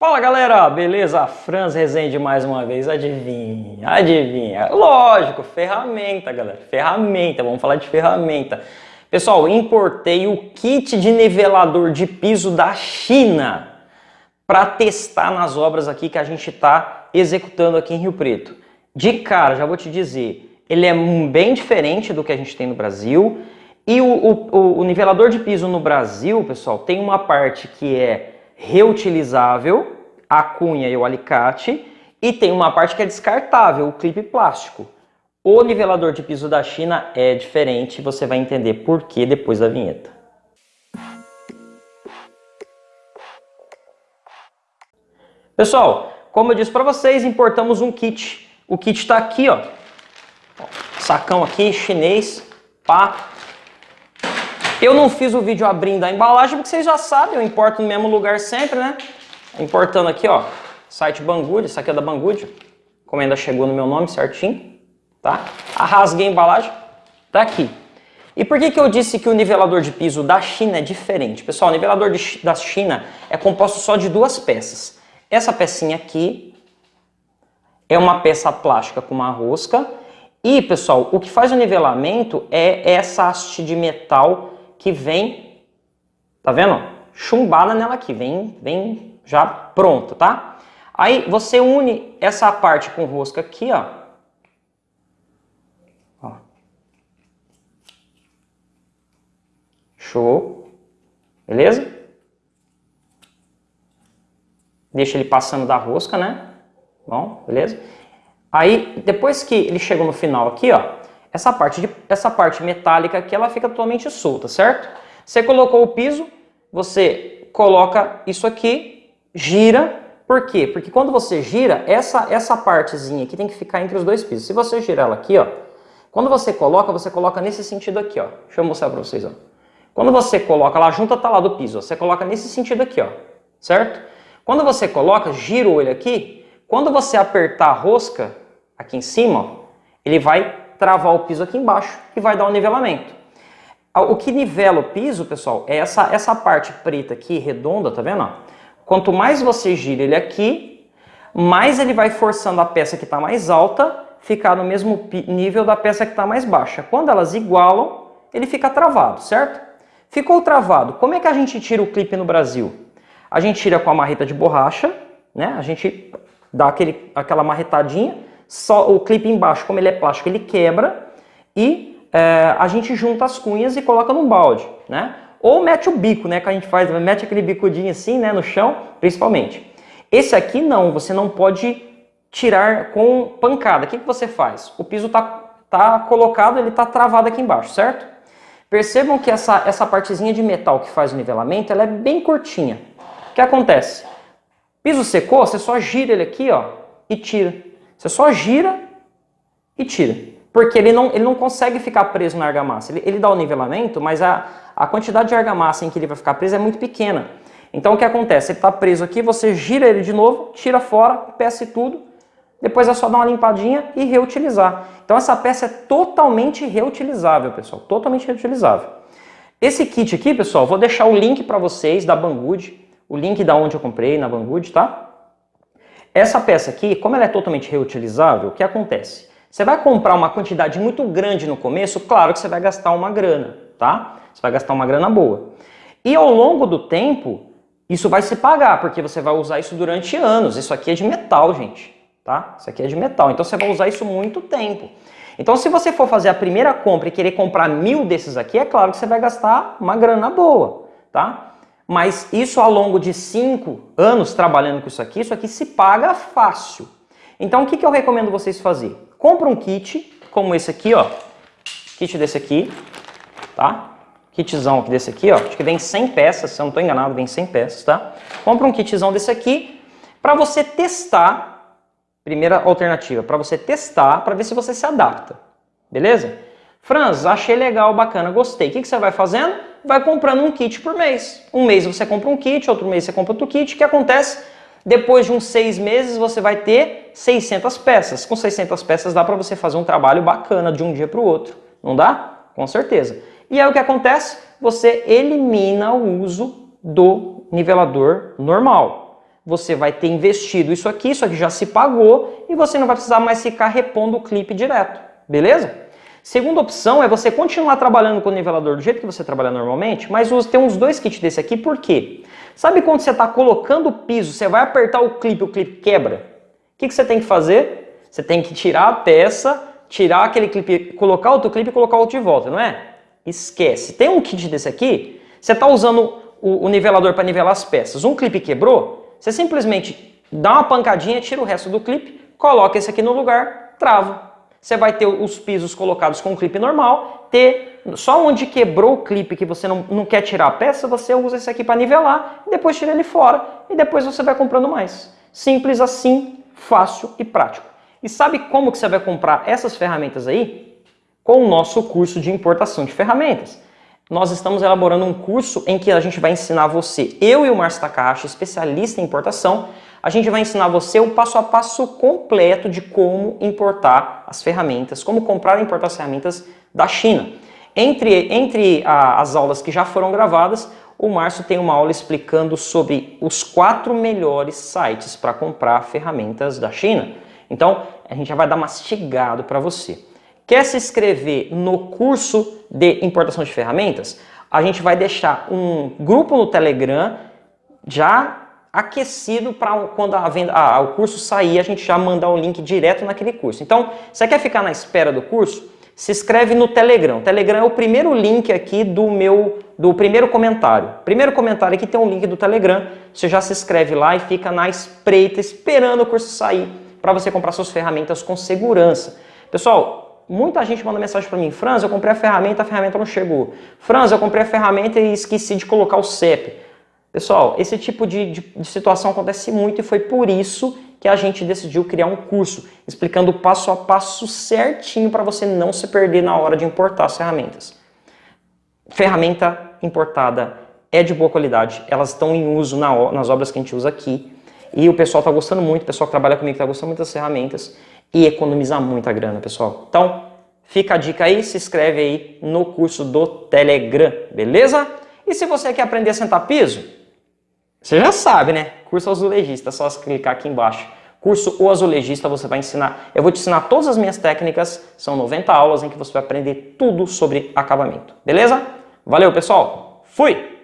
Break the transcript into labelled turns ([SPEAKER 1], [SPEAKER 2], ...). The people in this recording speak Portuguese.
[SPEAKER 1] Fala galera, beleza? Franz Rezende mais uma vez, adivinha, adivinha. Lógico, ferramenta galera, ferramenta, vamos falar de ferramenta. Pessoal, importei o kit de nivelador de piso da China para testar nas obras aqui que a gente está executando aqui em Rio Preto. De cara, já vou te dizer, ele é bem diferente do que a gente tem no Brasil e o, o, o nivelador de piso no Brasil, pessoal, tem uma parte que é reutilizável, a cunha e o alicate, e tem uma parte que é descartável, o clipe plástico. O nivelador de piso da China é diferente, você vai entender por que depois da vinheta. Pessoal, como eu disse para vocês, importamos um kit. O kit está aqui, ó. Sacão aqui, chinês, pá. Eu não fiz o vídeo abrindo a embalagem, porque vocês já sabem, eu importo no mesmo lugar sempre, né? Importando aqui, ó, site Banggood, isso aqui é da Banggood. A encomenda chegou no meu nome certinho, tá? Arrasguei a embalagem, tá aqui. E por que, que eu disse que o nivelador de piso da China é diferente? Pessoal, o nivelador de, da China é composto só de duas peças. Essa pecinha aqui é uma peça plástica com uma rosca. E, pessoal, o que faz o nivelamento é essa haste de metal que vem, tá vendo? Chumbada nela aqui, vem, vem já pronta, tá? Aí você une essa parte com rosca aqui, ó. ó. Show. Beleza? Deixa ele passando da rosca, né? Bom, beleza? Aí, depois que ele chegou no final aqui, ó, essa parte, de, essa parte metálica aqui, ela fica totalmente solta, certo? Você colocou o piso, você coloca isso aqui, gira, por quê? Porque quando você gira, essa, essa partezinha aqui tem que ficar entre os dois pisos. Se você girar ela aqui, ó, quando você coloca, você coloca nesse sentido aqui, ó. Deixa eu mostrar para vocês, ó. Quando você coloca, ela junta tá lá do piso, ó, você coloca nesse sentido aqui, ó, certo? Quando você coloca, gira o olho aqui, quando você apertar a rosca aqui em cima, ó, ele vai travar o piso aqui embaixo e vai dar um nivelamento. O que nivela o piso, pessoal, é essa, essa parte preta aqui, redonda, tá vendo? Quanto mais você gira ele aqui, mais ele vai forçando a peça que está mais alta ficar no mesmo nível da peça que está mais baixa. Quando elas igualam, ele fica travado, certo? Ficou travado. Como é que a gente tira o clipe no Brasil? A gente tira com a marreta de borracha, né? A gente dá aquele, aquela marretadinha, só o clipe embaixo, como ele é plástico, ele quebra e é, a gente junta as cunhas e coloca num balde, né? Ou mete o bico, né, que a gente faz, mete aquele bicudinho assim, né, no chão, principalmente. Esse aqui não, você não pode tirar com pancada. O que, que você faz? O piso tá, tá colocado, ele tá travado aqui embaixo, certo? Percebam que essa, essa partezinha de metal que faz o nivelamento, ela é bem curtinha. O que acontece? Piso secou, você só gira ele aqui, ó, e tira. Você só gira e tira. Porque ele não, ele não consegue ficar preso na argamassa. Ele, ele dá o nivelamento, mas a, a quantidade de argamassa em que ele vai ficar preso é muito pequena. Então o que acontece? Ele está preso aqui, você gira ele de novo, tira fora, peça e tudo, depois é só dar uma limpadinha e reutilizar. Então essa peça é totalmente reutilizável, pessoal, totalmente reutilizável. Esse kit aqui, pessoal, vou deixar o link para vocês da Banggood, o link da onde eu comprei na Banggood, tá? Essa peça aqui, como ela é totalmente reutilizável, o que acontece? Você vai comprar uma quantidade muito grande no começo, claro que você vai gastar uma grana, tá? Você vai gastar uma grana boa. E ao longo do tempo, isso vai se pagar, porque você vai usar isso durante anos. Isso aqui é de metal, gente, tá? Isso aqui é de metal, então você vai usar isso muito tempo. Então se você for fazer a primeira compra e querer comprar mil desses aqui, é claro que você vai gastar uma grana boa, tá? Mas isso ao longo de 5 anos trabalhando com isso aqui, isso aqui se paga fácil. Então o que, que eu recomendo vocês fazer? Compra um kit, como esse aqui, ó. Kit desse aqui, tá? Kitzão desse aqui, ó. Acho que vem 100 peças, se eu não estou enganado, vem 100 peças, tá? Compra um kitzão desse aqui para você testar, primeira alternativa, para você testar, para ver se você se adapta, beleza? Franz, achei legal, bacana, gostei. O que, que você vai fazendo? Vai comprando um kit por mês. Um mês você compra um kit, outro mês você compra outro kit. O que acontece? Depois de uns seis meses você vai ter 600 peças. Com 600 peças dá para você fazer um trabalho bacana de um dia para o outro. Não dá? Com certeza. E aí o que acontece? Você elimina o uso do nivelador normal. você vai ter investido isso aqui, isso aqui já se pagou e você não vai precisar mais ficar repondo o clipe direto, beleza? Segunda opção é você continuar trabalhando com o nivelador do jeito que você trabalha normalmente, mas tem uns dois kits desse aqui, por quê? Sabe quando você está colocando o piso, você vai apertar o clipe, o clipe quebra? O que, que você tem que fazer? Você tem que tirar a peça, tirar aquele clipe, colocar outro clipe e colocar outro de volta, não é? Esquece. Tem um kit desse aqui, você está usando o, o nivelador para nivelar as peças. Um clipe quebrou, você simplesmente dá uma pancadinha, tira o resto do clipe, coloca esse aqui no lugar, trava. Você vai ter os pisos colocados com o clipe normal, ter só onde quebrou o clipe que você não, não quer tirar a peça, você usa esse aqui para nivelar, depois tira ele fora e depois você vai comprando mais. Simples assim, fácil e prático. E sabe como que você vai comprar essas ferramentas aí? Com o nosso curso de importação de ferramentas nós estamos elaborando um curso em que a gente vai ensinar você, eu e o Márcio Takahashi, especialista em importação, a gente vai ensinar você o passo a passo completo de como importar as ferramentas, como comprar e importar as ferramentas da China. Entre, entre a, as aulas que já foram gravadas, o Márcio tem uma aula explicando sobre os quatro melhores sites para comprar ferramentas da China. Então, a gente já vai dar mastigado para você. Quer se inscrever no curso de importação de ferramentas? A gente vai deixar um grupo no Telegram já aquecido para quando a venda, ah, o curso sair, a gente já mandar o link direto naquele curso. Então, você quer ficar na espera do curso? Se inscreve no Telegram. O Telegram é o primeiro link aqui do meu, do primeiro comentário. Primeiro comentário aqui tem um link do Telegram. Você já se inscreve lá e fica na espreita, esperando o curso sair para você comprar suas ferramentas com segurança. Pessoal, muita gente manda mensagem para mim, Franz, eu comprei a ferramenta, a ferramenta não chegou. Franz, eu comprei a ferramenta e esqueci de colocar o CEP. Pessoal, esse tipo de, de, de situação acontece muito e foi por isso que a gente decidiu criar um curso explicando passo a passo certinho para você não se perder na hora de importar as ferramentas. Ferramenta importada é de boa qualidade, elas estão em uso na, nas obras que a gente usa aqui e o pessoal está gostando muito, o pessoal que trabalha comigo está gostando muito das ferramentas e economizar muita grana, pessoal. Então, fica a dica aí, se inscreve aí no curso do Telegram, beleza? E se você quer aprender a sentar piso, você já sabe, né? Curso azulejista, só clicar aqui embaixo. Curso O Azulejista, você vai ensinar, eu vou te ensinar todas as minhas técnicas, são 90 aulas em que você vai aprender tudo sobre acabamento, beleza? Valeu, pessoal! Fui!